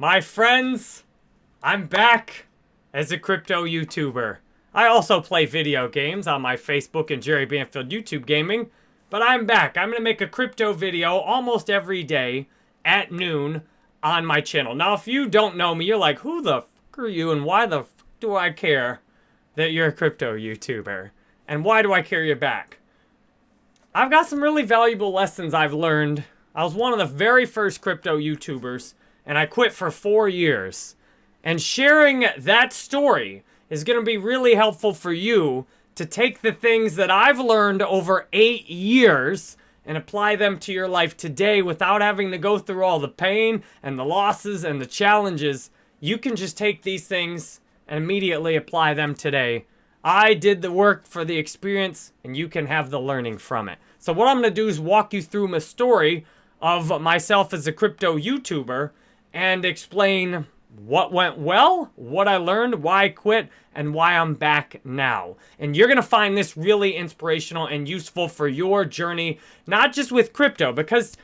My friends, I'm back as a crypto YouTuber. I also play video games on my Facebook and Jerry Banfield YouTube Gaming, but I'm back. I'm going to make a crypto video almost every day at noon on my channel. Now, if you don't know me, you're like, who the fuck are you and why the fuck do I care that you're a crypto YouTuber? And why do I care you back? I've got some really valuable lessons I've learned. I was one of the very first crypto YouTubers, and I quit for four years. And sharing that story is going to be really helpful for you to take the things that I've learned over eight years and apply them to your life today without having to go through all the pain and the losses and the challenges. You can just take these things and immediately apply them today. I did the work for the experience and you can have the learning from it. So what I'm going to do is walk you through my story of myself as a crypto YouTuber and explain what went well, what I learned, why I quit, and why I'm back now. And you're going to find this really inspirational and useful for your journey, not just with crypto, because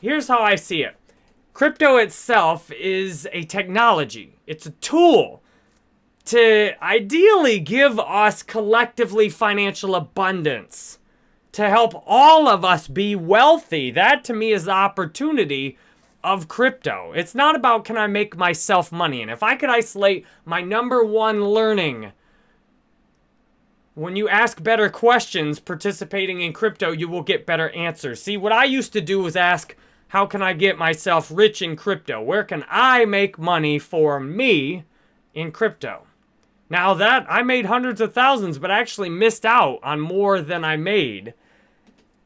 here's how I see it. Crypto itself is a technology. It's a tool to ideally give us collectively financial abundance, to help all of us be wealthy. That to me is opportunity of crypto. It's not about can I make myself money. And if I could isolate my number one learning, when you ask better questions participating in crypto, you will get better answers. See, what I used to do was ask, how can I get myself rich in crypto? Where can I make money for me in crypto? Now that, I made hundreds of thousands, but actually missed out on more than I made.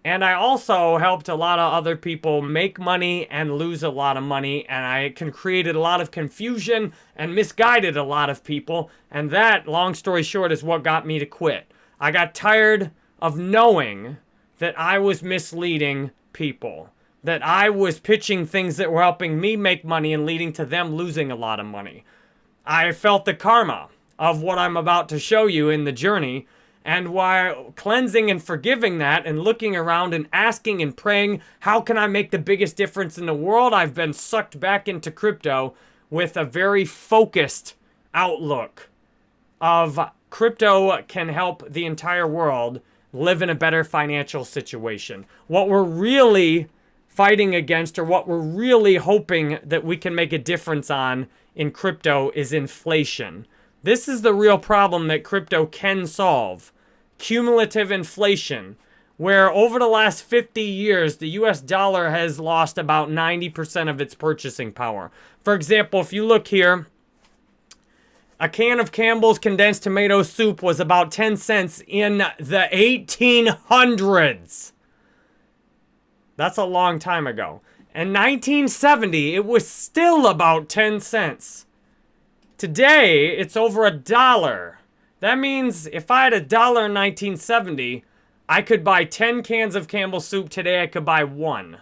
And I also helped a lot of other people make money and lose a lot of money. And I can created a lot of confusion and misguided a lot of people. And that, long story short, is what got me to quit. I got tired of knowing that I was misleading people. That I was pitching things that were helping me make money and leading to them losing a lot of money. I felt the karma of what I'm about to show you in the journey and while cleansing and forgiving that and looking around and asking and praying, how can I make the biggest difference in the world? I've been sucked back into crypto with a very focused outlook of crypto can help the entire world live in a better financial situation. What we're really fighting against or what we're really hoping that we can make a difference on in crypto is inflation. This is the real problem that crypto can solve. Cumulative inflation, where over the last 50 years, the US dollar has lost about 90% of its purchasing power. For example, if you look here, a can of Campbell's condensed tomato soup was about 10 cents in the 1800s. That's a long time ago. In 1970, it was still about 10 cents. Today, it's over a dollar. That means if I had a dollar in 1970, I could buy 10 cans of Campbell's soup. Today, I could buy one.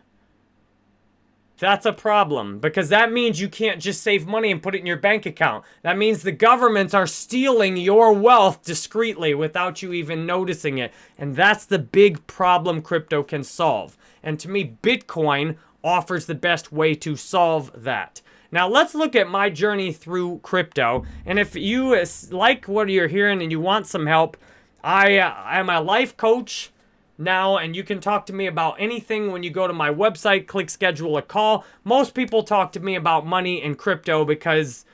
That's a problem because that means you can't just save money and put it in your bank account. That means the governments are stealing your wealth discreetly without you even noticing it. And that's the big problem crypto can solve. And to me, Bitcoin offers the best way to solve that. Now let's look at my journey through crypto. And if you like what you're hearing and you want some help, I am uh, a life coach now and you can talk to me about anything when you go to my website, click schedule a call. Most people talk to me about money and crypto because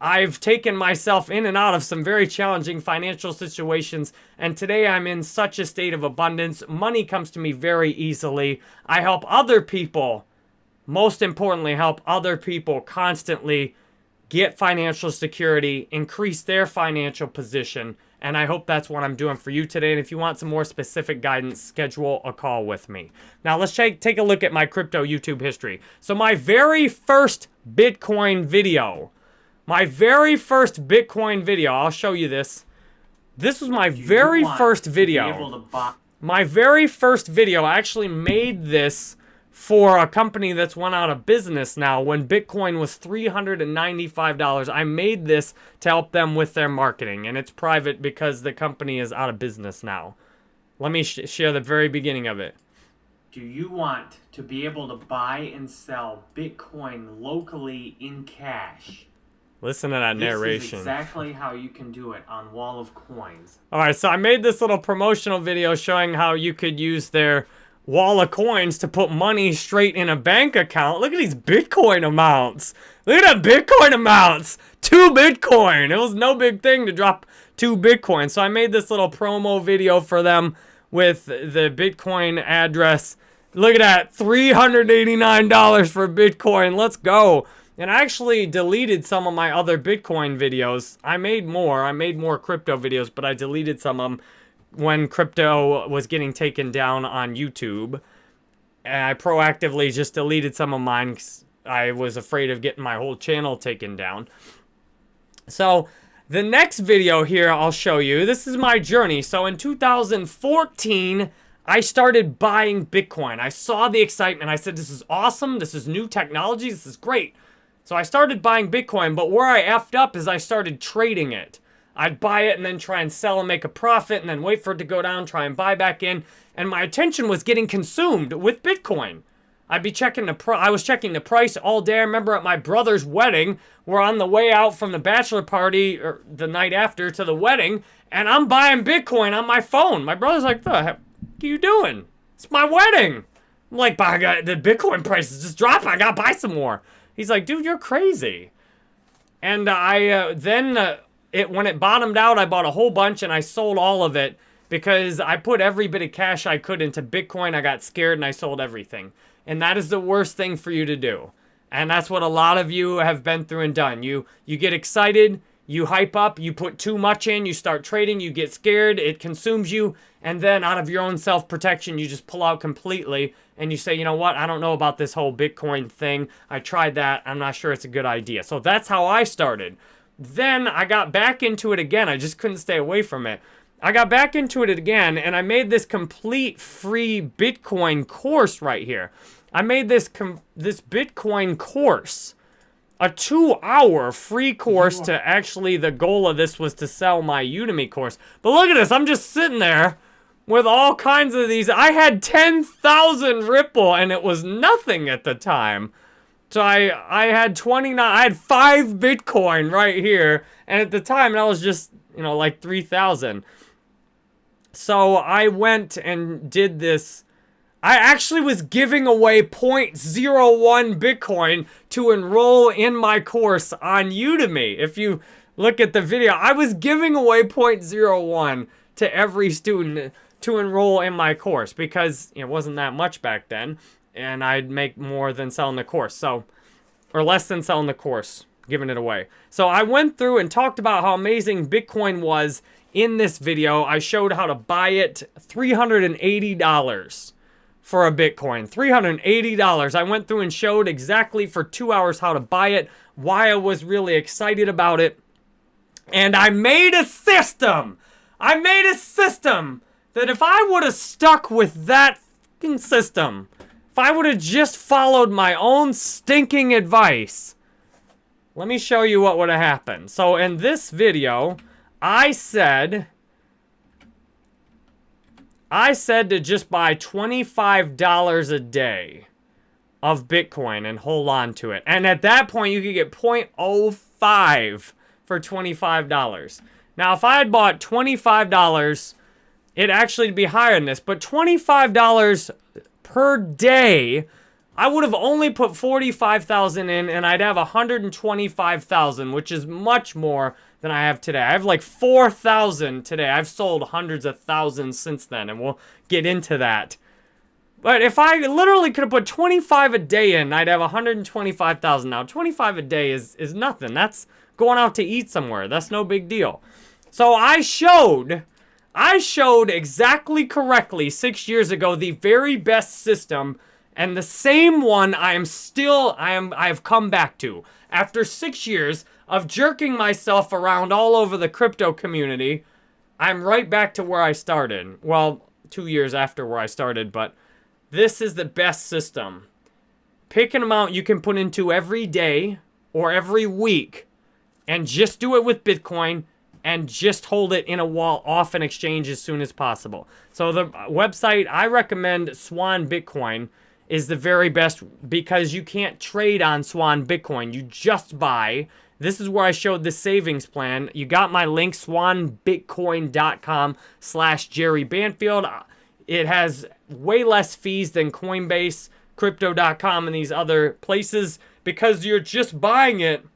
I've taken myself in and out of some very challenging financial situations, and today I'm in such a state of abundance. Money comes to me very easily. I help other people most importantly, help other people constantly get financial security, increase their financial position, and I hope that's what I'm doing for you today. And if you want some more specific guidance, schedule a call with me. Now, let's take take a look at my crypto YouTube history. So my very first Bitcoin video, my very first Bitcoin video, I'll show you this. This was my very first video. My very first video, I actually made this for a company that's went out of business now when Bitcoin was $395. I made this to help them with their marketing, and it's private because the company is out of business now. Let me sh share the very beginning of it. Do you want to be able to buy and sell Bitcoin locally in cash? Listen to that narration. This is exactly how you can do it on Wall of Coins. All right, so I made this little promotional video showing how you could use their Wall of Coins to put money straight in a bank account. Look at these Bitcoin amounts. Look at that Bitcoin amounts. Two Bitcoin. It was no big thing to drop two Bitcoin. So I made this little promo video for them with the Bitcoin address. Look at that, $389 for Bitcoin. Let's go. And I actually deleted some of my other Bitcoin videos. I made more. I made more crypto videos, but I deleted some of them when crypto was getting taken down on YouTube. And I proactively just deleted some of mine I was afraid of getting my whole channel taken down. So the next video here I'll show you, this is my journey. So in 2014, I started buying Bitcoin. I saw the excitement. I said, this is awesome. This is new technology. This is great. So I started buying Bitcoin, but where I effed up is I started trading it. I'd buy it and then try and sell and make a profit and then wait for it to go down, try and buy back in. And my attention was getting consumed with Bitcoin. I'd be checking the pro I was checking the price all day. I remember at my brother's wedding, we're on the way out from the bachelor party or the night after to the wedding, and I'm buying Bitcoin on my phone. My brother's like, the heck are you doing? It's my wedding. I'm like, but I got the Bitcoin price is just dropping. I gotta buy some more. He's like, dude, you're crazy. And I uh, then uh, it when it bottomed out, I bought a whole bunch and I sold all of it because I put every bit of cash I could into Bitcoin. I got scared and I sold everything. And that is the worst thing for you to do. And that's what a lot of you have been through and done. You you get excited, you hype up, you put too much in, you start trading, you get scared, it consumes you, and then out of your own self-protection, you just pull out completely and you say, you know what, I don't know about this whole Bitcoin thing. I tried that, I'm not sure it's a good idea. So that's how I started. Then I got back into it again. I just couldn't stay away from it. I got back into it again, and I made this complete free Bitcoin course right here. I made this this Bitcoin course, a two-hour free course to actually, the goal of this was to sell my Udemy course. But look at this, I'm just sitting there with all kinds of these. I had 10,000 Ripple, and it was nothing at the time. So I, I had 29, I had five Bitcoin right here. And at the time, that was just, you know, like 3,000. So I went and did this. I actually was giving away 0.01 Bitcoin to enroll in my course on Udemy. If you look at the video, I was giving away 0.01 to every student to enroll in my course because it wasn't that much back then and I'd make more than selling the course. So, or less than selling the course, giving it away. So I went through and talked about how amazing Bitcoin was in this video. I showed how to buy it $380 for a Bitcoin. $380. I went through and showed exactly for two hours how to buy it, why I was really excited about it. And I made a system. I made a system that if I would have stuck with that system, if I would have just followed my own stinking advice, let me show you what would have happened. So in this video, I said, I said to just buy $25 a day of Bitcoin and hold on to it. And at that point, you could get 0.05 for $25. Now, if I had bought $25, it'd actually be higher than this. But $25 per day, I would have only put 45,000 in and I'd have 125,000, which is much more than I have today. I have like 4,000 today. I've sold hundreds of thousands since then and we'll get into that. But if I literally could have put 25 a day in, I'd have 125,000 now. 25 a day is, is nothing. That's going out to eat somewhere. That's no big deal. So I showed I showed exactly correctly six years ago the very best system and the same one I am still, I am, I have come back to. After six years of jerking myself around all over the crypto community, I'm right back to where I started. Well, two years after where I started, but this is the best system. Pick an amount you can put into every day or every week and just do it with Bitcoin and just hold it in a wall off an exchange as soon as possible. So the website I recommend Swan Bitcoin is the very best because you can't trade on Swan Bitcoin. You just buy. This is where I showed the savings plan. You got my link, swanbitcoin.com slash Jerry Banfield. It has way less fees than Coinbase, Crypto.com, and these other places because you're just buying it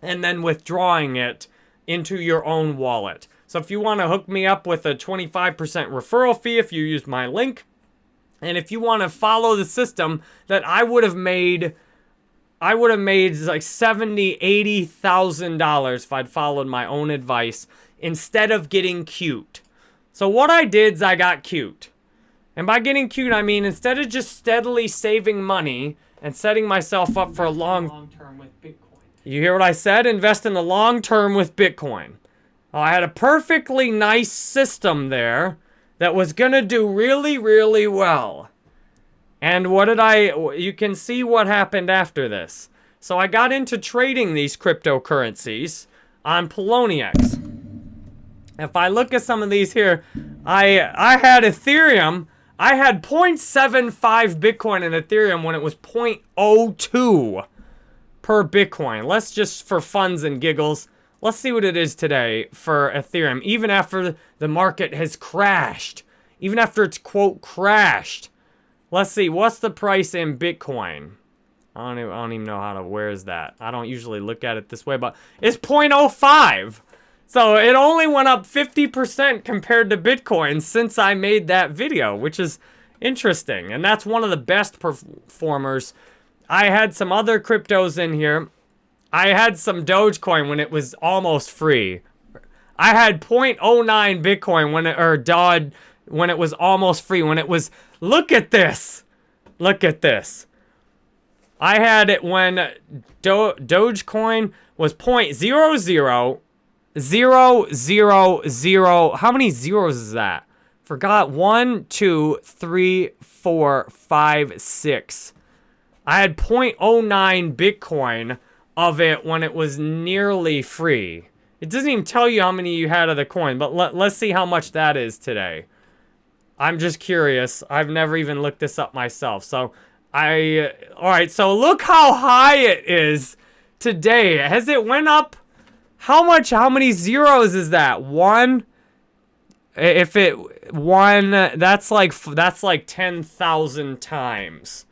and then withdrawing it into your own wallet. So if you want to hook me up with a 25% referral fee if you use my link, and if you want to follow the system that I would have made, I would have made like seventy, eighty thousand dollars if I'd followed my own advice instead of getting cute. So what I did is I got cute. And by getting cute, I mean instead of just steadily saving money and setting myself up for a long, long term with Bitcoin. You hear what I said? Invest in the long term with Bitcoin. Oh, I had a perfectly nice system there that was going to do really, really well. And what did I, you can see what happened after this. So I got into trading these cryptocurrencies on Poloniex. If I look at some of these here, I I had Ethereum. I had 0.75 Bitcoin in Ethereum when it was 0.02 per Bitcoin. Let's just, for funs and giggles, let's see what it is today for Ethereum, even after the market has crashed. Even after it's, quote, crashed. Let's see, what's the price in Bitcoin? I don't, even, I don't even know how to, where is that? I don't usually look at it this way, but it's 0.05. So it only went up 50% compared to Bitcoin since I made that video, which is interesting. And that's one of the best performers I had some other cryptos in here. I had some Dogecoin when it was almost free. I had 0.09 Bitcoin when it, or Dodd when it was almost free. When it was, look at this. Look at this. I had it when Do Dogecoin was 0.00 zero zero zero. How many zeros is that? Forgot one, two, three, four, five, six. I had 0.09 Bitcoin of it when it was nearly free. It doesn't even tell you how many you had of the coin, but let, let's see how much that is today. I'm just curious. I've never even looked this up myself. So I, uh, all right, so look how high it is today. Has it went up? How much, how many zeros is that? One? If it, one, that's like, that's like 10,000 times.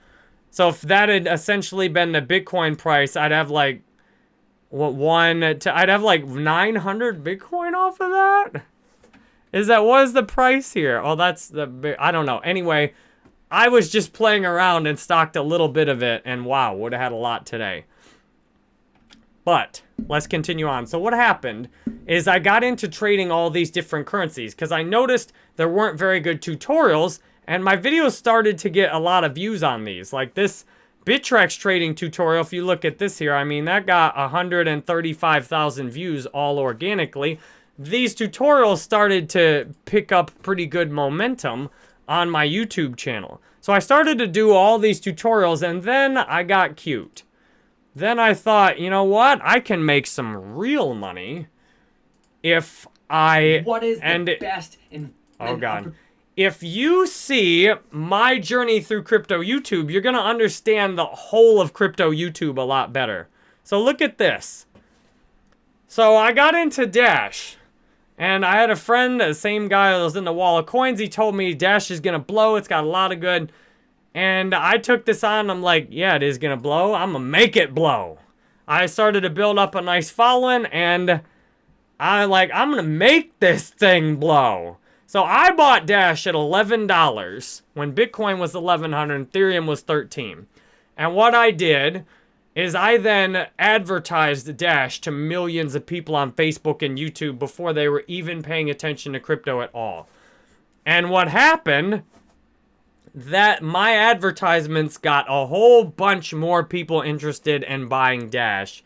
So if that had essentially been the Bitcoin price, I'd have like what one to, I'd have like 900 Bitcoin off of that. Is that what is the price here? Oh, that's the I don't know. Anyway, I was just playing around and stocked a little bit of it and wow, would have had a lot today. But let's continue on. So what happened is I got into trading all these different currencies because I noticed there weren't very good tutorials and my videos started to get a lot of views on these. Like this Bittrex trading tutorial, if you look at this here, I mean, that got 135,000 views all organically. These tutorials started to pick up pretty good momentum on my YouTube channel. So I started to do all these tutorials and then I got cute. Then I thought, you know what? I can make some real money if I... What is and the best... In, oh, God if you see my journey through crypto YouTube, you're going to understand the whole of crypto YouTube a lot better. So look at this. So I got into Dash. And I had a friend, the same guy that was in the wall of coins. He told me Dash is going to blow. It's got a lot of good. And I took this on. I'm like, yeah, it is going to blow. I'm going to make it blow. I started to build up a nice following. And I'm like, I'm going to make this thing blow. So I bought Dash at $11 when Bitcoin was 1100 and Ethereum was 13. And what I did is I then advertised Dash to millions of people on Facebook and YouTube before they were even paying attention to crypto at all. And what happened, that my advertisements got a whole bunch more people interested in buying Dash.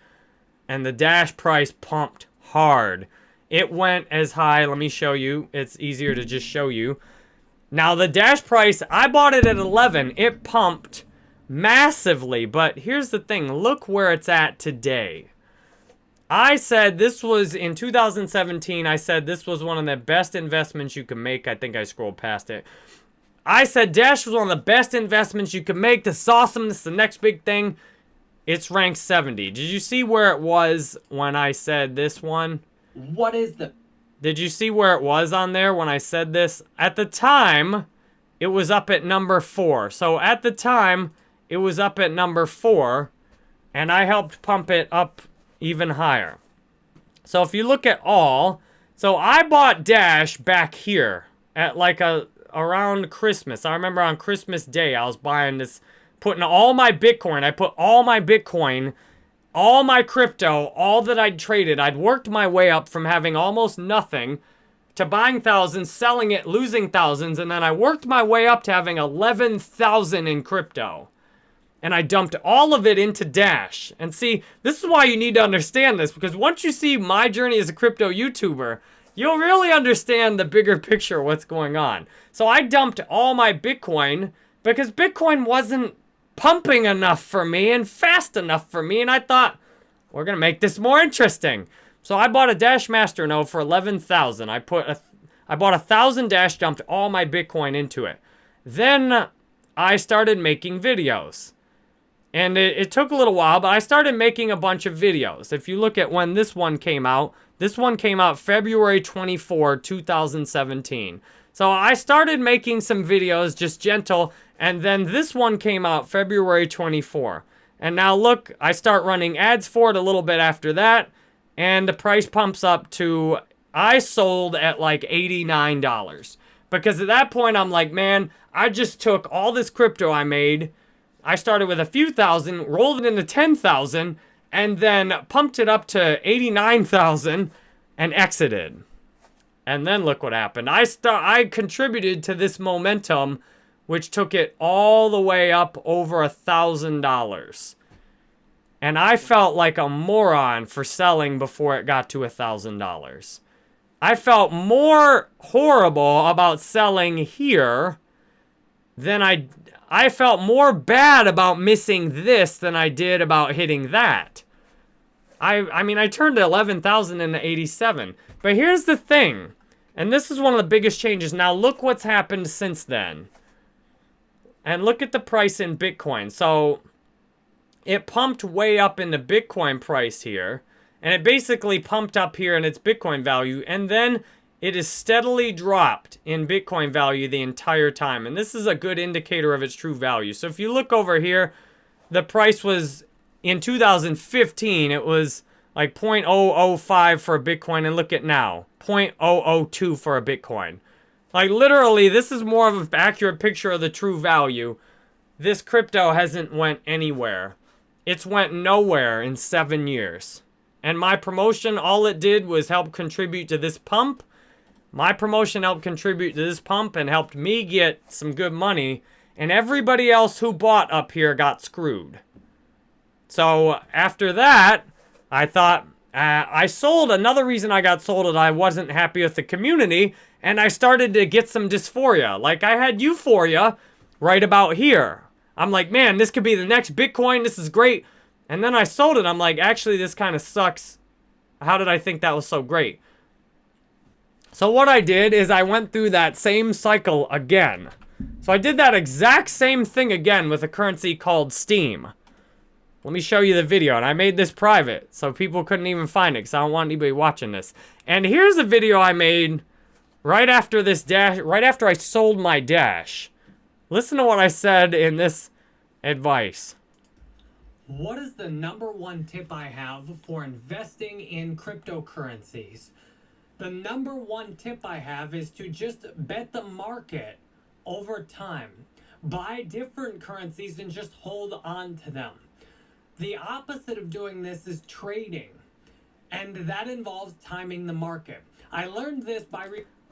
And the Dash price pumped hard. It went as high. Let me show you. It's easier to just show you. Now, the Dash price, I bought it at 11. It pumped massively. But here's the thing. Look where it's at today. I said this was in 2017. I said this was one of the best investments you could make. I think I scrolled past it. I said Dash was one of the best investments you could make. This is awesome. This is the next big thing. It's ranked 70. Did you see where it was when I said this one? What is the... Did you see where it was on there when I said this? At the time, it was up at number 4. So at the time, it was up at number 4. And I helped pump it up even higher. So if you look at all, so I bought Dash back here at like a around Christmas. I remember on Christmas Day, I was buying this, putting all my Bitcoin. I put all my Bitcoin, all my crypto, all that I'd traded. I'd worked my way up from having almost nothing to buying thousands, selling it, losing thousands, and then I worked my way up to having 11,000 in crypto and I dumped all of it into Dash. And see, this is why you need to understand this, because once you see my journey as a crypto YouTuber, you'll really understand the bigger picture of what's going on. So I dumped all my Bitcoin because Bitcoin wasn't pumping enough for me and fast enough for me, and I thought, we're gonna make this more interesting. So I bought a Dash Master Node for 11,000. I put a, I bought a thousand Dash, dumped all my Bitcoin into it. Then I started making videos. And it, it, took a little while, but I started making a bunch of videos. If you look at when this one came out, this one came out February 24, 2017. So I started making some videos, just gentle, and then this one came out February 24. And now look, I start running ads for it a little bit after that, and the price pumps up to, I sold at like $89. Because at that point, I'm like, man, I just took all this crypto I made, I started with a few thousand, rolled it into 10,000, and then pumped it up to 89,000 and exited. And then look what happened. I start I contributed to this momentum which took it all the way up over a thousand dollars. And I felt like a moron for selling before it got to a thousand dollars. I felt more horrible about selling here than I I felt more bad about missing this than I did about hitting that. I, I mean, I turned 11,000 into 87. But here's the thing, and this is one of the biggest changes. Now look what's happened since then. And look at the price in Bitcoin. So it pumped way up in the Bitcoin price here. And it basically pumped up here in its Bitcoin value. And then it has steadily dropped in Bitcoin value the entire time. And this is a good indicator of its true value. So if you look over here, the price was, in 2015, it was like 0.005 for a Bitcoin. And look at now, 0.002 for a Bitcoin. Like literally, this is more of an accurate picture of the true value. This crypto hasn't went anywhere. It's went nowhere in seven years. And my promotion, all it did was help contribute to this pump my promotion helped contribute to this pump and helped me get some good money. And everybody else who bought up here got screwed. So after that, I thought, uh, I sold. Another reason I got sold is I wasn't happy with the community. And I started to get some dysphoria. Like I had euphoria right about here. I'm like, man, this could be the next Bitcoin. This is great. And then I sold it. I'm like, actually, this kind of sucks. How did I think that was so great? So what I did is I went through that same cycle again. So I did that exact same thing again with a currency called Steem. Let me show you the video. And I made this private, so people couldn't even find it, because I don't want anybody watching this. And here's a video I made right after this dash, right after I sold my dash. Listen to what I said in this advice. What is the number one tip I have for investing in cryptocurrencies? The number one tip I have is to just bet the market over time. Buy different currencies and just hold on to them. The opposite of doing this is trading. And that involves timing the market. I learned this by...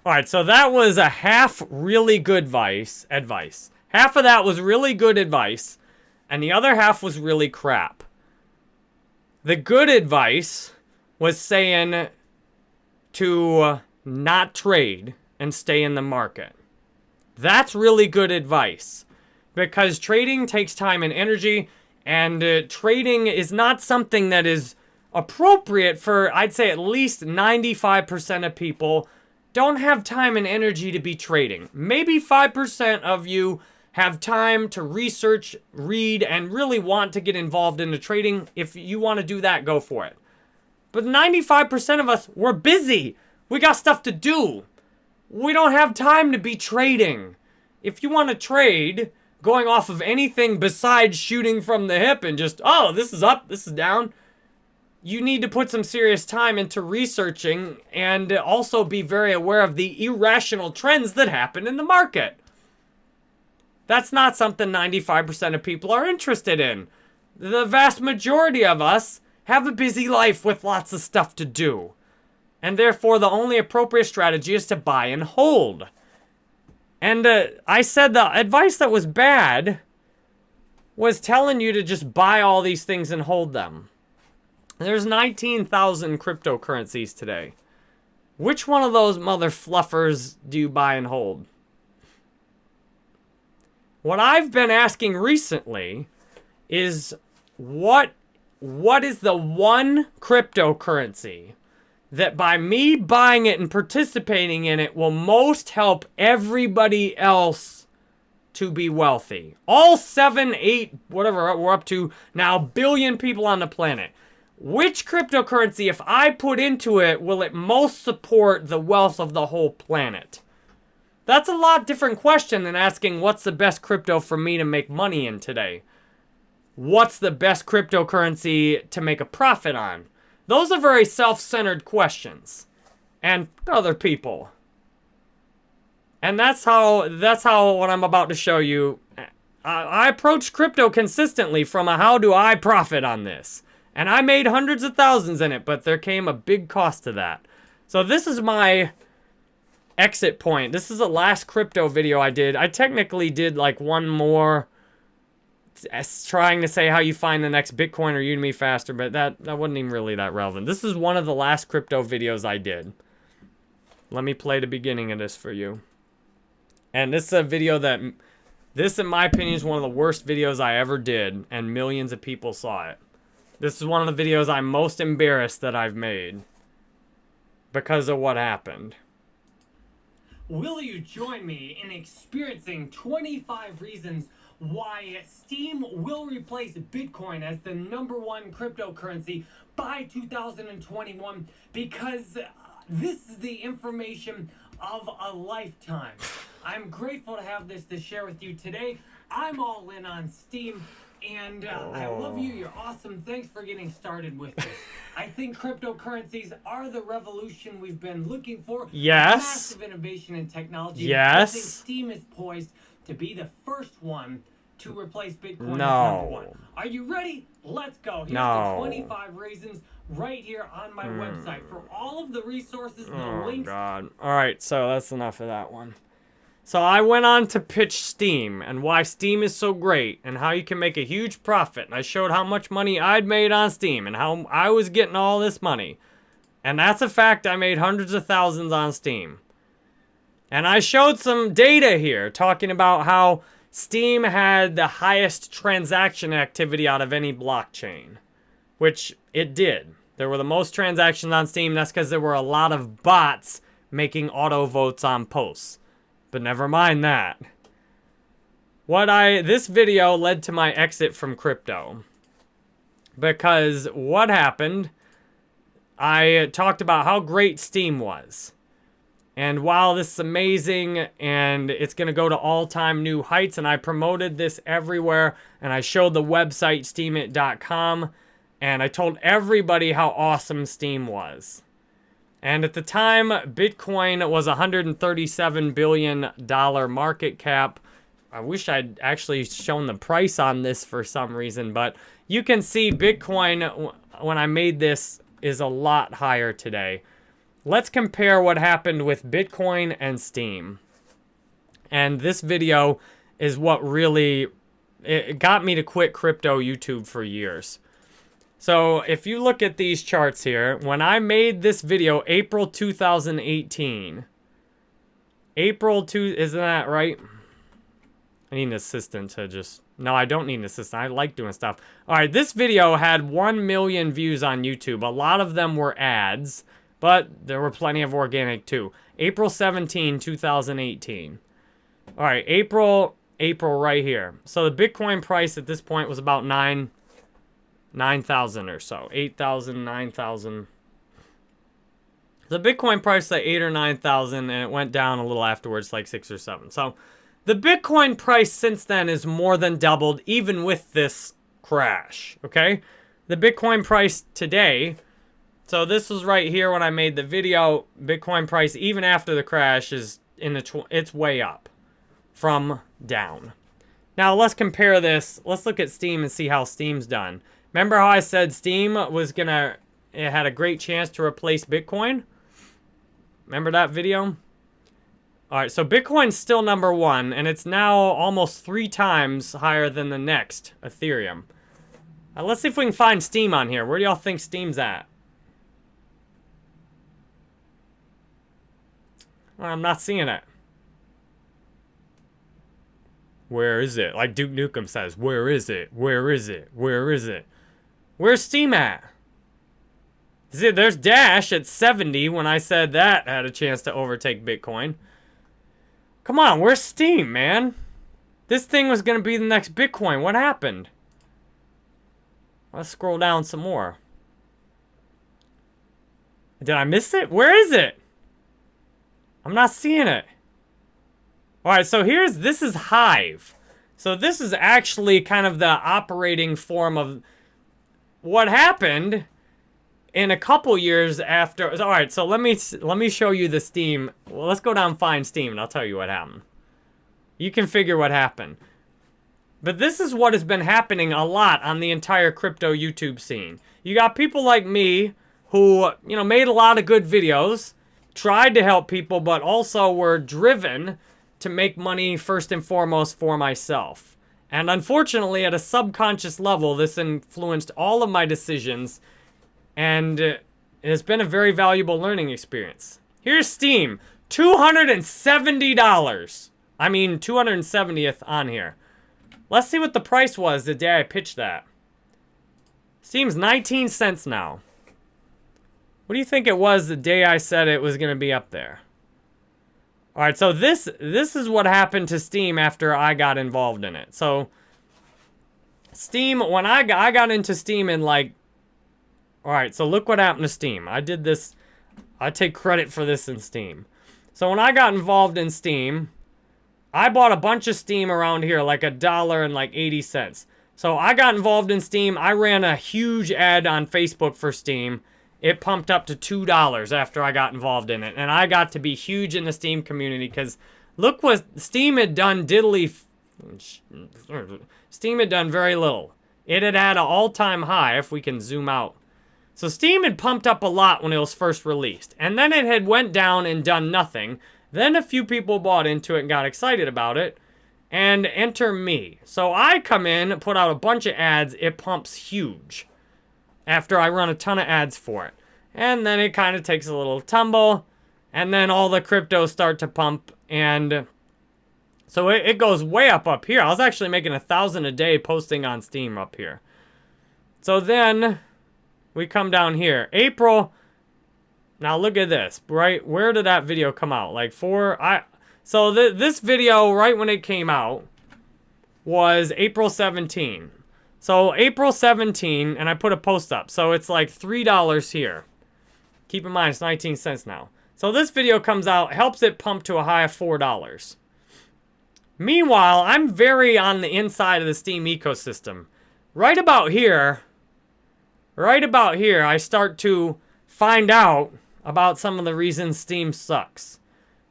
All right, so that was a half really good advice. Advice. Half of that was really good advice, and the other half was really crap. The good advice was saying to not trade and stay in the market. That's really good advice because trading takes time and energy and uh, trading is not something that is appropriate for, I'd say, at least 95% of people don't have time and energy to be trading. Maybe 5% of you have time to research, read, and really want to get involved in the trading. If you want to do that, go for it. But 95% of us, we're busy. We got stuff to do. We don't have time to be trading. If you want to trade, going off of anything besides shooting from the hip and just, oh, this is up, this is down, you need to put some serious time into researching and also be very aware of the irrational trends that happen in the market. That's not something 95% of people are interested in. The vast majority of us have a busy life with lots of stuff to do. And therefore, the only appropriate strategy is to buy and hold. And uh, I said the advice that was bad was telling you to just buy all these things and hold them. There's 19,000 cryptocurrencies today. Which one of those mother fluffers do you buy and hold? What I've been asking recently is what what is the one cryptocurrency that by me buying it and participating in it will most help everybody else to be wealthy. All seven, eight, whatever we're up to now, billion people on the planet. Which cryptocurrency, if I put into it, will it most support the wealth of the whole planet? That's a lot different question than asking what's the best crypto for me to make money in today. What's the best cryptocurrency to make a profit on? Those are very self-centered questions. And other people. And that's how, that's how what I'm about to show you, I, I approach crypto consistently from a how do I profit on this. And I made hundreds of thousands in it, but there came a big cost to that. So this is my exit point. This is the last crypto video I did. I technically did like one more trying to say how you find the next Bitcoin or Udemy faster, but that, that wasn't even really that relevant. This is one of the last crypto videos I did. Let me play the beginning of this for you. And this is a video that, this in my opinion is one of the worst videos I ever did, and millions of people saw it. This is one of the videos I'm most embarrassed that I've made because of what happened. Will you join me in experiencing 25 reasons why Steem will replace Bitcoin as the number one cryptocurrency by 2021 because uh, this is the information of a lifetime. I'm grateful to have this to share with you today. I'm all in on Steem. And uh, I love you. You're awesome. Thanks for getting started with this. I think cryptocurrencies are the revolution we've been looking for. Yes. Massive innovation in technology. Yes. I think Steem is poised to be the first one to replace Bitcoin no. as number one. Are you ready? Let's go. Here's no. the 25 reasons right here on my mm. website for all of the resources and oh, the links. God. All right, so that's enough of that one. So I went on to pitch Steem and why Steem is so great and how you can make a huge profit. And I showed how much money I'd made on Steem and how I was getting all this money. And that's a fact. I made hundreds of thousands on Steem. And I showed some data here talking about how Steem had the highest transaction activity out of any blockchain, which it did. There were the most transactions on Steem. That's because there were a lot of bots making auto votes on posts. But never mind that. What I, this video led to my exit from crypto. Because what happened, I talked about how great Steem was. And while this is amazing and it's going to go to all-time new heights and I promoted this everywhere and I showed the website steemit.com, and I told everybody how awesome Steem was. And at the time, Bitcoin was a $137 billion market cap. I wish I'd actually shown the price on this for some reason, but you can see Bitcoin, when I made this, is a lot higher today. Let's compare what happened with Bitcoin and Steem. And this video is what really it got me to quit crypto YouTube for years. So if you look at these charts here, when I made this video, April 2018, April 2, isn't that right? I need an assistant to just No, I don't need an assistant. I like doing stuff. All right, this video had 1 million views on YouTube. A lot of them were ads, but there were plenty of organic too. April 17, 2018. All right, April, April right here. So the Bitcoin price at this point was about 9 9,000 or so. 8,000, 9,000. The Bitcoin price at 8 or 9,000 and it went down a little afterwards like 6 or 7. So the Bitcoin price since then is more than doubled even with this crash, okay? The Bitcoin price today, so this was right here when I made the video, Bitcoin price even after the crash is in the, it's way up from down. Now let's compare this, let's look at Steem and see how Steem's done. Remember how I said Steem was gonna, it had a great chance to replace Bitcoin? Remember that video? All right, so Bitcoin's still number one, and it's now almost three times higher than the next Ethereum. Uh, let's see if we can find Steem on here. Where do y'all think Steem's at? I'm not seeing it. Where is it? Like Duke Nukem says, where is it? Where is it? Where is it? Where's Steem at? See, there's Dash at 70 when I said that had a chance to overtake Bitcoin. Come on, where's Steem, man? This thing was going to be the next Bitcoin. What happened? Let's scroll down some more. Did I miss it? Where is it? I'm not seeing it. All right, so here's, this is Hive. So this is actually kind of the operating form of what happened in a couple years after, all right, so let me let me show you the Steem. Well, let's go down find Steem and I'll tell you what happened. You can figure what happened. But this is what has been happening a lot on the entire crypto YouTube scene. You got people like me who, you know, made a lot of good videos, tried to help people, but also were driven to make money first and foremost for myself. And unfortunately, at a subconscious level, this influenced all of my decisions and uh, it has been a very valuable learning experience. Here's Steem, $270. I mean, 270th on here. Let's see what the price was the day I pitched that. Steem's 19 cents now. What do you think it was the day I said it was going to be up there? All right, so this this is what happened to Steem after I got involved in it. So Steem, when I got, I got into Steem in like all right, so look what happened to Steem. I did this, I take credit for this in Steem. So when I got involved in Steem, I bought a bunch of Steem around here, like a dollar and like 80 cents. So I got involved in Steem. I ran a huge ad on Facebook for Steem. It pumped up to $2 after I got involved in it. And I got to be huge in the Steem community because look what Steem had done diddly... Steem had done very little. It had had an all-time high, if we can zoom out. So Steem had pumped up a lot when it was first released, and then it had went down and done nothing. Then a few people bought into it and got excited about it, and enter me. So I come in, put out a bunch of ads, it pumps huge after I run a ton of ads for it. And then it kind of takes a little tumble, and then all the cryptos start to pump, and so it, it goes way up up here. I was actually making a thousand a day posting on Steem up here. So then we come down here. April. Now look at this, right? Where did that video come out? Like four, I, so th this video, right when it came out, was April 17. So April 17, and I put a post up. So it's like $3 here. Keep in mind, it's 19 cents now. So this video comes out, helps it pump to a high of $4. Meanwhile, I'm very on the inside of the Steem ecosystem. Right about here, right about here, I start to find out about some of the reasons Steem sucks.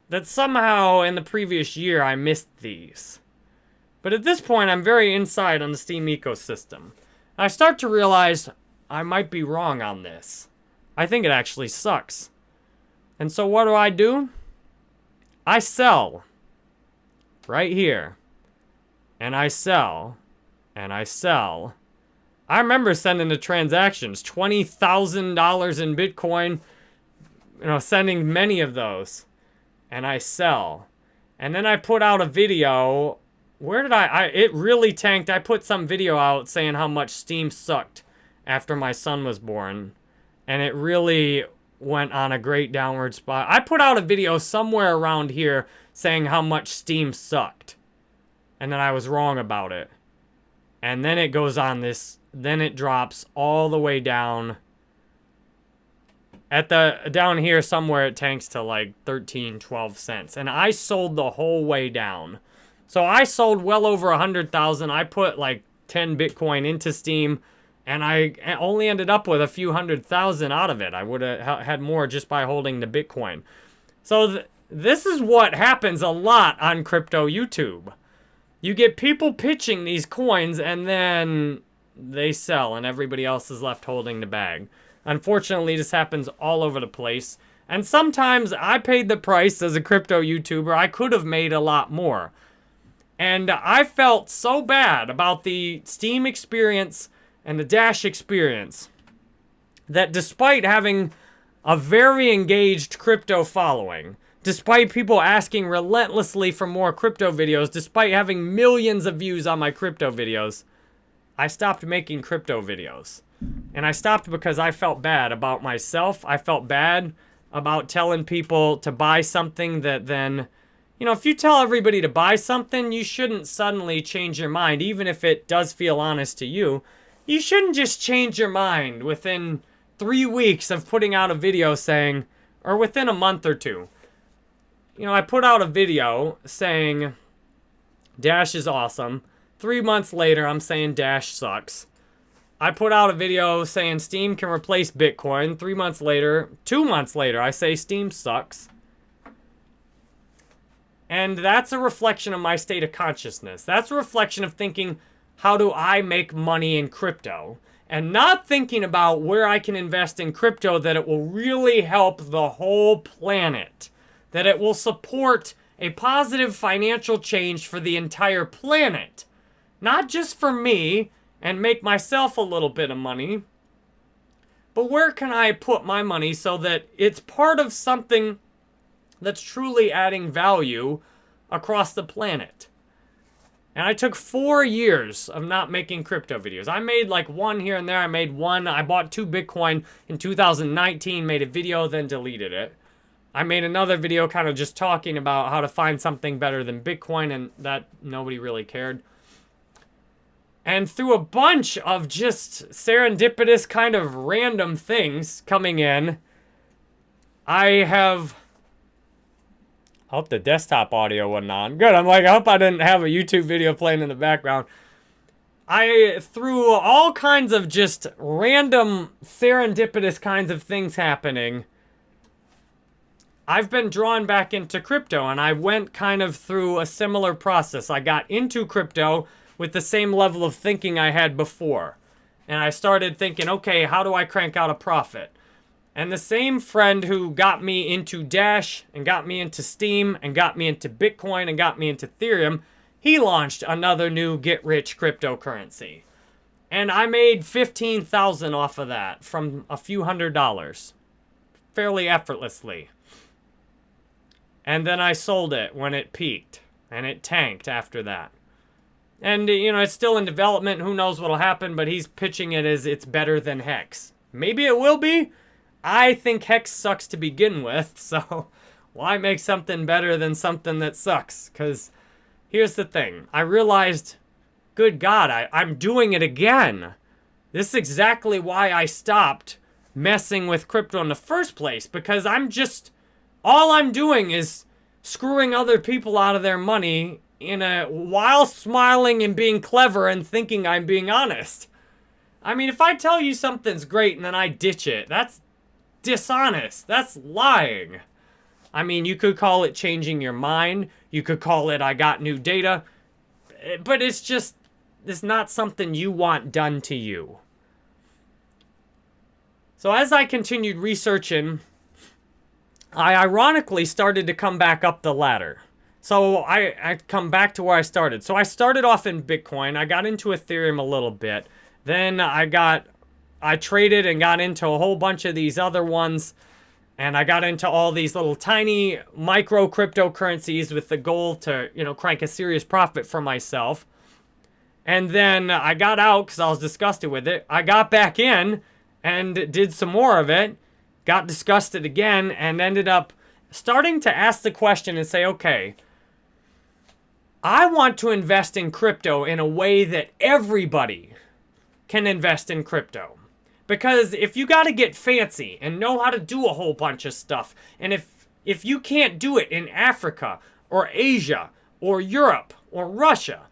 That somehow in the previous year I missed these. But at this point, I'm very inside on the Steem ecosystem. I start to realize I might be wrong on this. I think it actually sucks. And so what do I do? I sell. Right here. And I sell. And I sell. I remember sending the transactions, $20,000 in Bitcoin, you know, sending many of those. And I sell. And then I put out a video where did I, I, it really tanked. I put some video out saying how much Steem sucked after my son was born. And it really went on a great downward spot. I put out a video somewhere around here saying how much Steem sucked. And then I was wrong about it. And then it goes on this, then it drops all the way down. At the, down here somewhere it tanks to like 13, 12 cents. And I sold the whole way down. So I sold well over a 100,000. I put like 10 Bitcoin into Steem and I only ended up with a few hundred thousand out of it. I would have had more just by holding the Bitcoin. So th this is what happens a lot on crypto YouTube. You get people pitching these coins and then they sell and everybody else is left holding the bag. Unfortunately, this happens all over the place. And sometimes I paid the price as a crypto YouTuber. I could have made a lot more. And I felt so bad about the Steem experience and the Dash experience that despite having a very engaged crypto following, despite people asking relentlessly for more crypto videos, despite having millions of views on my crypto videos, I stopped making crypto videos. And I stopped because I felt bad about myself. I felt bad about telling people to buy something that then, you know, if you tell everybody to buy something, you shouldn't suddenly change your mind, even if it does feel honest to you. You shouldn't just change your mind within three weeks of putting out a video saying, or within a month or two. You know, I put out a video saying Dash is awesome. Three months later, I'm saying Dash sucks. I put out a video saying Steem can replace Bitcoin. Three months later, two months later, I say Steem sucks. And that's a reflection of my state of consciousness. That's a reflection of thinking, how do I make money in crypto? And not thinking about where I can invest in crypto that it will really help the whole planet. That it will support a positive financial change for the entire planet. Not just for me and make myself a little bit of money, but where can I put my money so that it's part of something that's truly adding value across the planet? And I took four years of not making crypto videos. I made like one here and there. I made one. I bought two Bitcoin in 2019, made a video, then deleted it. I made another video kind of just talking about how to find something better than Bitcoin, and that nobody really cared. And through a bunch of just serendipitous kind of random things coming in, I have I hope the desktop audio wasn't on. Good, I'm like, I hope I didn't have a YouTube video playing in the background. I, through all kinds of just random serendipitous kinds of things happening, I've been drawn back into crypto and I went kind of through a similar process. I got into crypto with the same level of thinking I had before. And I started thinking, okay, how do I crank out a profit? And the same friend who got me into Dash and got me into Steem and got me into Bitcoin and got me into Ethereum, he launched another new get rich cryptocurrency. And I made 15,000 off of that from a few hundred dollars fairly effortlessly. And then I sold it when it peaked and it tanked after that. And you know, it's still in development, who knows what'll happen, but he's pitching it as it's better than Hex. Maybe it will be, I think Hex sucks to begin with, so why make something better than something that sucks? Because here's the thing. I realized, good God, I, I'm doing it again. This is exactly why I stopped messing with crypto in the first place, because I'm just, all I'm doing is screwing other people out of their money in a, while smiling and being clever and thinking I'm being honest. I mean, if I tell you something's great and then I ditch it, that's dishonest. That's lying. I mean, you could call it changing your mind. You could call it I got new data. Eh, but it's just, it's not something you want done to you. So as I continued researching, I ironically started to come back up the ladder. So I, I come back to where I started. So I started off in Bitcoin. I got into Ethereum a little bit. Then I got I traded and got into a whole bunch of these other ones. And I got into all these little tiny micro cryptocurrencies with the goal to, you know, crank a serious profit for myself. And then I got out because I was disgusted with it. I got back in and did some more of it, got disgusted again, and ended up starting to ask the question and say, okay, I want to invest in crypto in a way that everybody can invest in crypto. Because if you got to get fancy and know how to do a whole bunch of stuff, and if if you can't do it in Africa or Asia or Europe or Russia,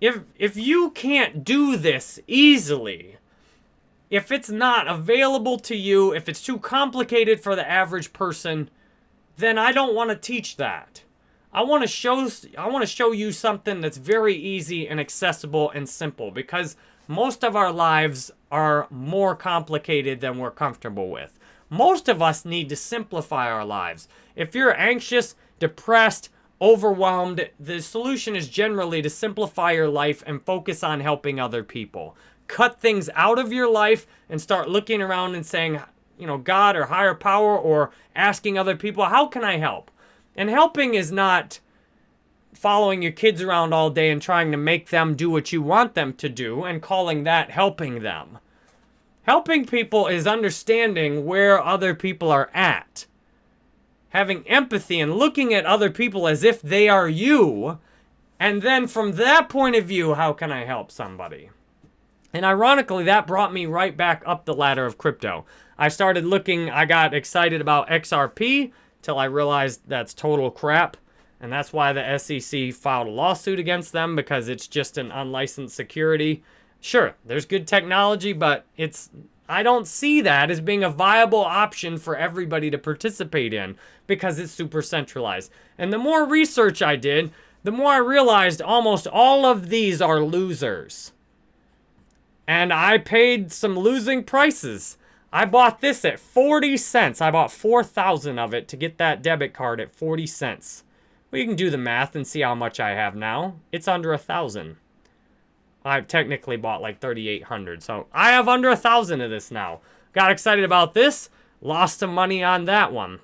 if if you can't do this easily, if it's not available to you, if it's too complicated for the average person, then I don't want to teach that. I want to show I want to show you something that's very easy and accessible and simple because most of our lives are more complicated than we're comfortable with. Most of us need to simplify our lives. If you're anxious, depressed, overwhelmed, the solution is generally to simplify your life and focus on helping other people. Cut things out of your life and start looking around and saying, you know, God or higher power or asking other people, how can I help? And helping is not following your kids around all day and trying to make them do what you want them to do and calling that helping them. Helping people is understanding where other people are at having empathy and looking at other people as if they are you. And then from that point of view, how can I help somebody? And ironically, that brought me right back up the ladder of crypto. I started looking, I got excited about XRP till I realized that's total crap. And that's why the SEC filed a lawsuit against them because it's just an unlicensed security. Sure, there's good technology, but it's I don't see that as being a viable option for everybody to participate in because it's super centralized. And the more research I did, the more I realized almost all of these are losers. And I paid some losing prices. I bought this at 40 cents. I bought 4,000 of it to get that debit card at 40 cents. You can do the math and see how much I have now. It's under a thousand. I've technically bought like 3,800. So I have under a thousand of this now. Got excited about this. Lost some money on that one.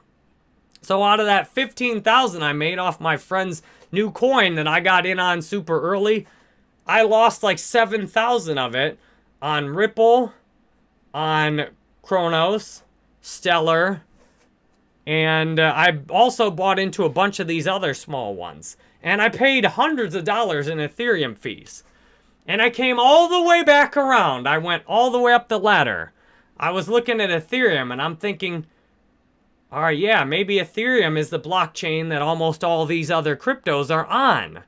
So out of that 15,000 I made off my friend's new coin that I got in on super early, I lost like 7,000 of it on Ripple, on Cronos, Stellar, and uh, I also bought into a bunch of these other small ones. And I paid hundreds of dollars in Ethereum fees. And I came all the way back around. I went all the way up the ladder. I was looking at Ethereum and I'm thinking, all right, yeah, maybe Ethereum is the blockchain that almost all these other cryptos are on.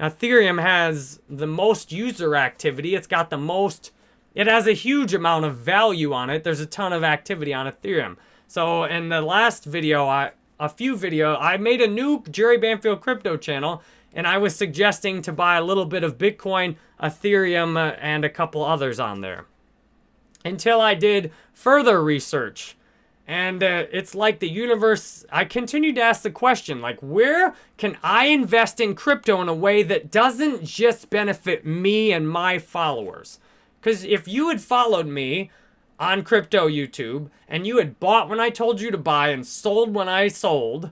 Ethereum has the most user activity. It's got the most, it has a huge amount of value on it. There's a ton of activity on Ethereum. So in the last video, I a few video, I made a new Jerry Banfield crypto channel and I was suggesting to buy a little bit of Bitcoin, Ethereum, uh, and a couple others on there. Until I did further research. And uh, it's like the universe, I continued to ask the question, like, where can I invest in crypto in a way that doesn't just benefit me and my followers? Because if you had followed me on crypto YouTube and you had bought when I told you to buy and sold when I sold,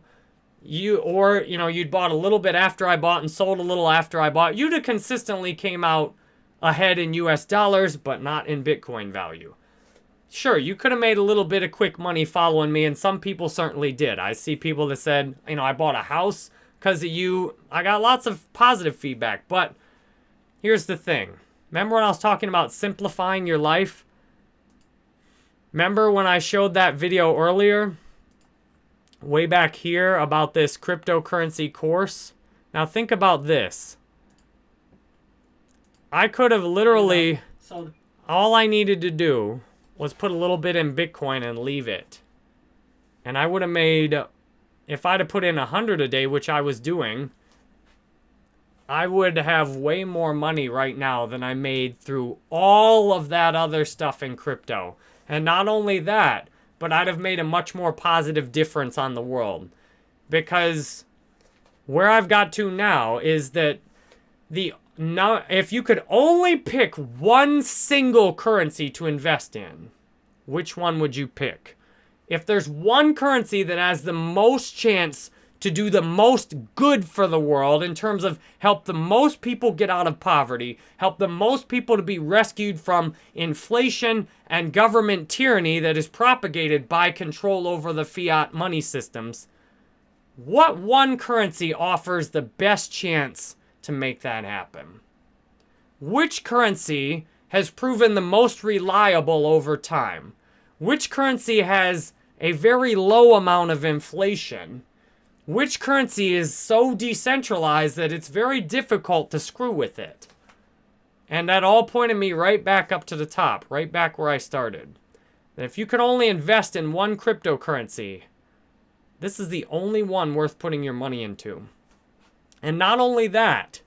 you or you know you'd bought a little bit after I bought and sold a little after I bought, you'd have consistently came out ahead in US dollars, but not in Bitcoin value. Sure, you could have made a little bit of quick money following me, and some people certainly did. I see people that said, you know, I bought a house because of you. I got lots of positive feedback, but here's the thing. Remember when I was talking about simplifying your life? Remember when I showed that video earlier? way back here about this cryptocurrency course. Now think about this. I could have literally, all I needed to do was put a little bit in Bitcoin and leave it. And I would have made, if I'd have put in a hundred a day, which I was doing, I would have way more money right now than I made through all of that other stuff in crypto. And not only that, but I'd have made a much more positive difference on the world. Because where I've got to now is that the now if you could only pick one single currency to invest in, which one would you pick? if there's one currency that has the most chance to do the most good for the world in terms of help the most people get out of poverty, help the most people to be rescued from inflation and government tyranny that is propagated by control over the fiat money systems. What one currency offers the best chance to make that happen? Which currency has proven the most reliable over time? Which currency has a very low amount of inflation? Which currency is so decentralized that it's very difficult to screw with it. And that all pointed me right back up to the top, right back where I started. That if you could only invest in one cryptocurrency, this is the only one worth putting your money into. And not only that,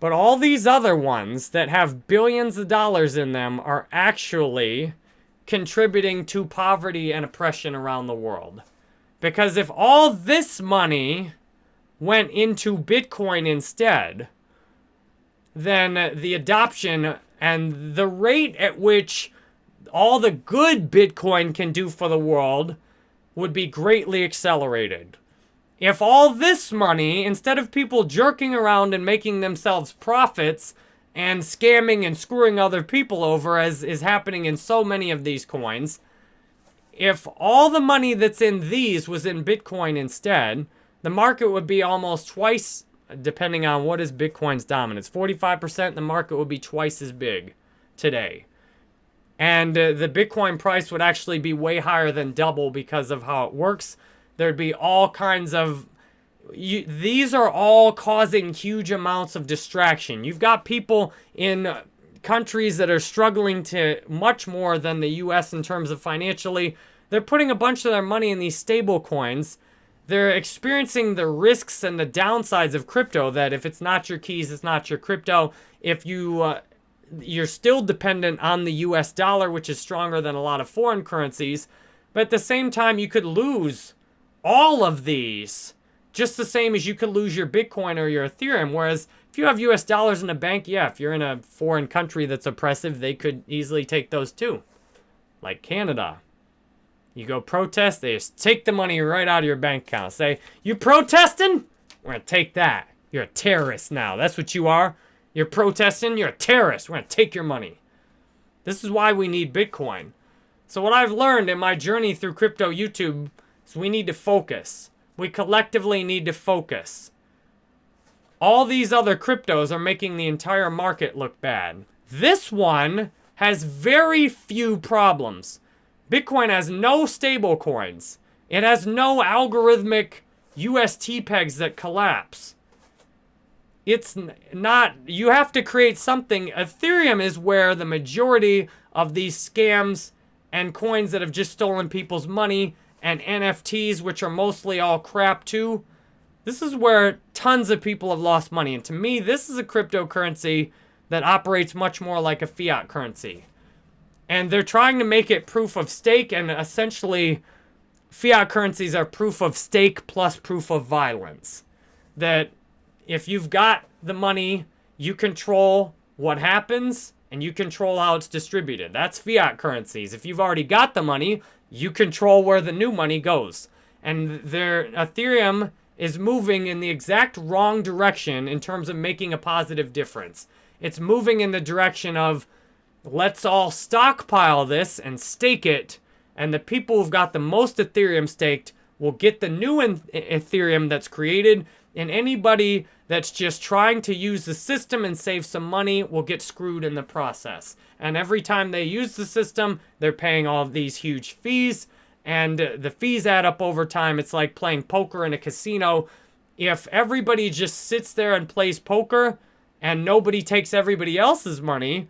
but all these other ones that have billions of dollars in them are actually contributing to poverty and oppression around the world. Because if all this money went into Bitcoin instead, then the adoption and the rate at which all the good Bitcoin can do for the world would be greatly accelerated. If all this money, instead of people jerking around and making themselves profits and scamming and screwing other people over, as is happening in so many of these coins, if all the money that's in these was in Bitcoin instead, the market would be almost twice, depending on what is Bitcoin's dominance. 45%, the market would be twice as big today. And uh, the Bitcoin price would actually be way higher than double because of how it works. There'd be all kinds of... You, these are all causing huge amounts of distraction. You've got people in countries that are struggling to much more than the US in terms of financially. They're putting a bunch of their money in these stable coins. They're experiencing the risks and the downsides of crypto that if it's not your keys, it's not your crypto. If you uh, you're still dependent on the US dollar, which is stronger than a lot of foreign currencies, but at the same time you could lose all of these just the same as you could lose your Bitcoin or your Ethereum. Whereas if you have US dollars in a bank, yeah, if you're in a foreign country that's oppressive, they could easily take those too. Like Canada. You go protest, they just take the money right out of your bank account. Say, you protesting? We're gonna take that. You're a terrorist now. That's what you are. You're protesting, you're a terrorist. We're gonna take your money. This is why we need Bitcoin. So what I've learned in my journey through crypto YouTube is we need to focus. We collectively need to focus. All these other cryptos are making the entire market look bad. This one has very few problems. Bitcoin has no stable coins. It has no algorithmic UST pegs that collapse. It's not, you have to create something. Ethereum is where the majority of these scams and coins that have just stolen people's money and NFTs, which are mostly all crap too. This is where tons of people have lost money. And to me, this is a cryptocurrency that operates much more like a fiat currency. And they're trying to make it proof of stake, and essentially, fiat currencies are proof of stake plus proof of violence. That if you've got the money, you control what happens, and you control how it's distributed. That's fiat currencies. If you've already got the money, you control where the new money goes. And their Ethereum is moving in the exact wrong direction in terms of making a positive difference. It's moving in the direction of let's all stockpile this and stake it, and the people who've got the most Ethereum staked will get the new Ethereum that's created, and anybody that's just trying to use the system and save some money will get screwed in the process. And every time they use the system, they're paying all these huge fees. And the fees add up over time. It's like playing poker in a casino. If everybody just sits there and plays poker and nobody takes everybody else's money,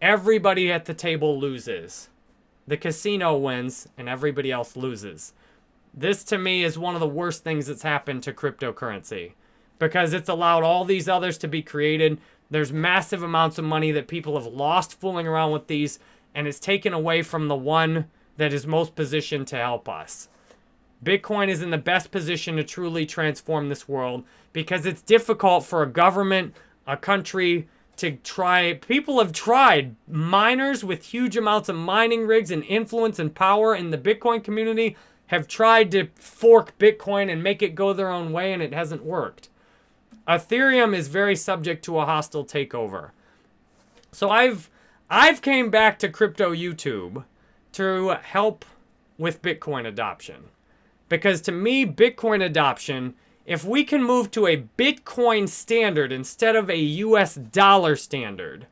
everybody at the table loses. The casino wins and everybody else loses. This to me is one of the worst things that's happened to cryptocurrency because it's allowed all these others to be created. There's massive amounts of money that people have lost fooling around with these, and it's taken away from the one that is most positioned to help us. Bitcoin is in the best position to truly transform this world because it's difficult for a government, a country, to try. People have tried. Miners with huge amounts of mining rigs and influence and power in the Bitcoin community have tried to fork Bitcoin and make it go their own way, and it hasn't worked. Ethereum is very subject to a hostile takeover. So I've I've came back to crypto YouTube to help with Bitcoin adoption. Because to me, Bitcoin adoption, if we can move to a Bitcoin standard instead of a US dollar standard,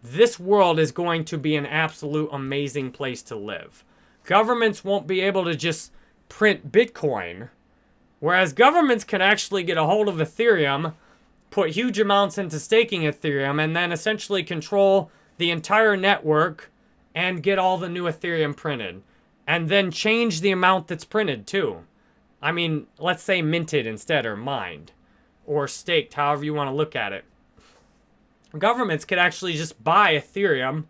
this world is going to be an absolute amazing place to live. Governments won't be able to just print Bitcoin, whereas governments can actually get a hold of Ethereum, put huge amounts into staking Ethereum, and then essentially control the entire network and get all the new Ethereum printed. And then change the amount that's printed too. I mean, let's say minted instead or mined or staked, however you want to look at it. Governments could actually just buy Ethereum,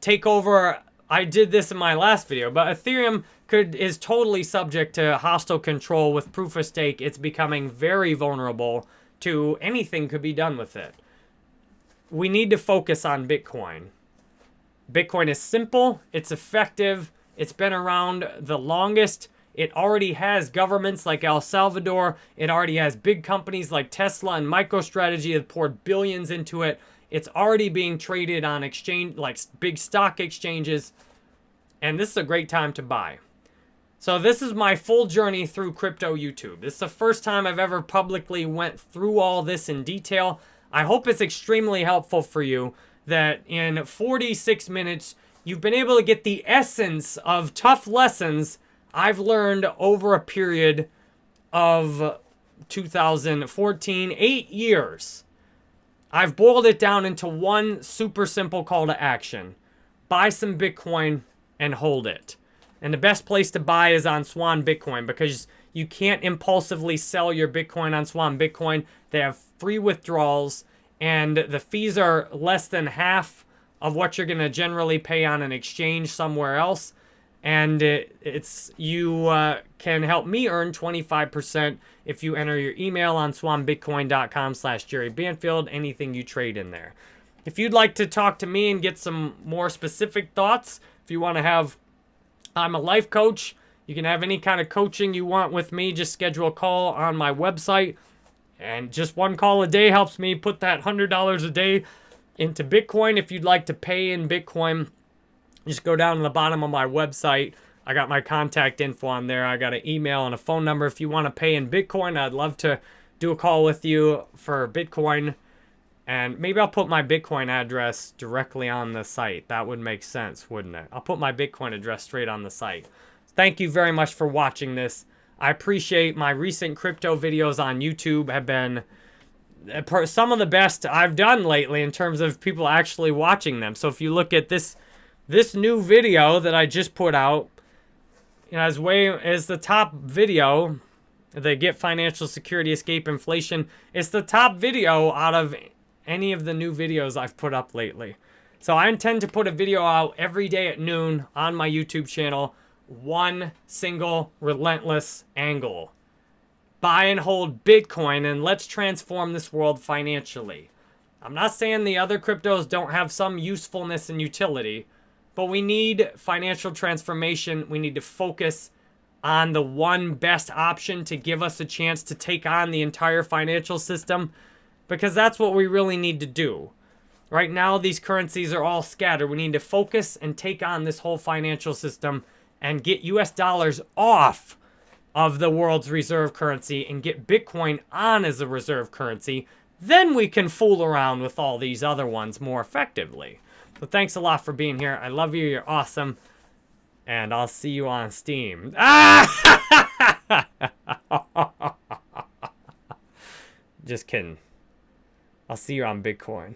take over. I did this in my last video, but Ethereum could is totally subject to hostile control with proof of stake. It's becoming very vulnerable to anything could be done with it. We need to focus on Bitcoin. Bitcoin is simple, it's effective, it's been around the longest. It already has governments like El Salvador. It already has big companies like Tesla and MicroStrategy that poured billions into it. It's already being traded on exchange, like big stock exchanges. And this is a great time to buy. So this is my full journey through crypto YouTube. This is the first time I've ever publicly went through all this in detail. I hope it's extremely helpful for you that in 46 minutes, you've been able to get the essence of tough lessons I've learned over a period of 2014, eight years. I've boiled it down into one super simple call to action. Buy some Bitcoin and hold it. And the best place to buy is on Swan Bitcoin because you can't impulsively sell your Bitcoin on Swan Bitcoin. They have free withdrawals and the fees are less than half of what you're going to generally pay on an exchange somewhere else. And it, it's you uh, can help me earn 25% if you enter your email on swanbitcoin.com slash Jerry Banfield, anything you trade in there. If you'd like to talk to me and get some more specific thoughts, if you want to have, I'm a life coach. You can have any kind of coaching you want with me. Just schedule a call on my website. And just one call a day helps me put that $100 a day into Bitcoin. If you'd like to pay in Bitcoin, just go down to the bottom of my website. I got my contact info on there. I got an email and a phone number. If you want to pay in Bitcoin, I'd love to do a call with you for Bitcoin. And maybe I'll put my Bitcoin address directly on the site. That would make sense, wouldn't it? I'll put my Bitcoin address straight on the site. Thank you very much for watching this. I appreciate my recent crypto videos on YouTube have been uh, some of the best I've done lately in terms of people actually watching them. So if you look at this this new video that I just put out, you know, as way as the top video, the Get Financial Security Escape Inflation, it's the top video out of any of the new videos I've put up lately. So I intend to put a video out every day at noon on my YouTube channel, one single relentless angle buy and hold Bitcoin and let's transform this world financially. I'm not saying the other cryptos don't have some usefulness and utility, but we need financial transformation. We need to focus on the one best option to give us a chance to take on the entire financial system because that's what we really need to do. Right now, these currencies are all scattered. We need to focus and take on this whole financial system and get US dollars off of the world's reserve currency and get Bitcoin on as a reserve currency, then we can fool around with all these other ones more effectively. So thanks a lot for being here. I love you. You're awesome. And I'll see you on Steem. Ah! Just kidding. I'll see you on Bitcoin.